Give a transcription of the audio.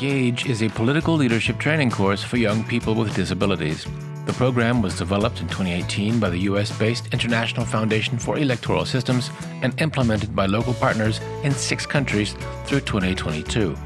Engage is a political leadership training course for young people with disabilities. The program was developed in 2018 by the US based International Foundation for Electoral Systems and implemented by local partners in six countries through 2022.